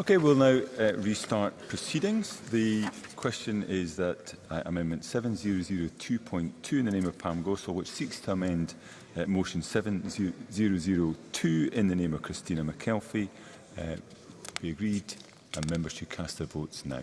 Okay, we'll now uh, restart proceedings. The question is that uh, Amendment 7002.2 in the name of Pam Gosol, which seeks to amend uh, Motion 7002 in the name of Christina McKelvey, uh, be agreed and members should cast their votes now.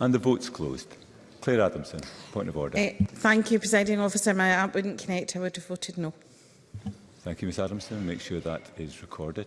And the vote's closed. Claire Adamson, point of order. Uh, thank you, Presiding Officer. My app wouldn't connect. I would have voted no. Thank you, Ms Adamson. Make sure that is recorded.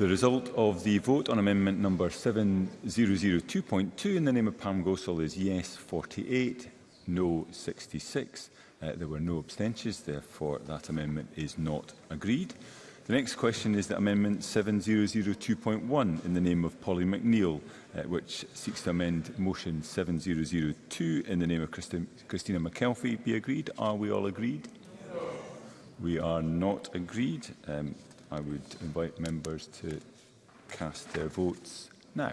The result of the vote on amendment number 7002.2 in the name of Pam Gosol is yes 48, no 66. Uh, there were no abstentions, therefore that amendment is not agreed. The next question is that Amendment 7002.1 in the name of Polly McNeill, uh, which seeks to amend Motion 7002 in the name of Christi Christina McKelvey, be agreed. Are we all agreed? No. We are not agreed. Um, I would invite members to cast their votes now.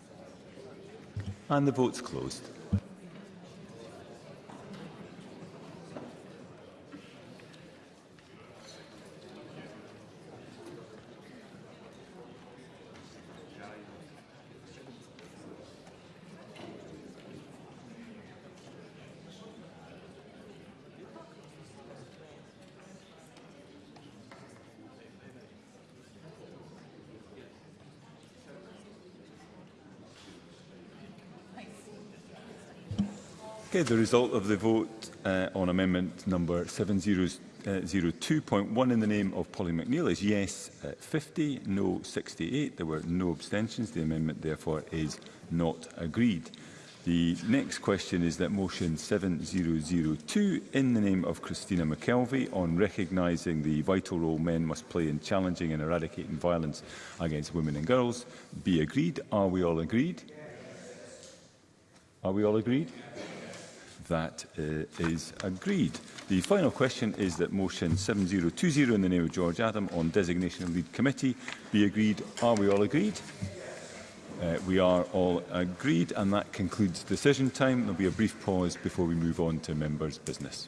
and the vote's closed. Okay, the result of the vote uh, on amendment number 7002.1 uh, in the name of Polly McNeill is yes uh, 50, no 68. There were no abstentions. The amendment, therefore, is not agreed. The next question is that motion 7002 in the name of Christina McKelvey on recognising the vital role men must play in challenging and eradicating violence against women and girls be agreed. Are we all agreed? Are we all agreed? Yes that uh, is agreed. The final question is that motion 7020 in the name of George Adam on designation of lead committee be agreed. Are we all agreed? Uh, we are all agreed and that concludes decision time. There will be a brief pause before we move on to members' business.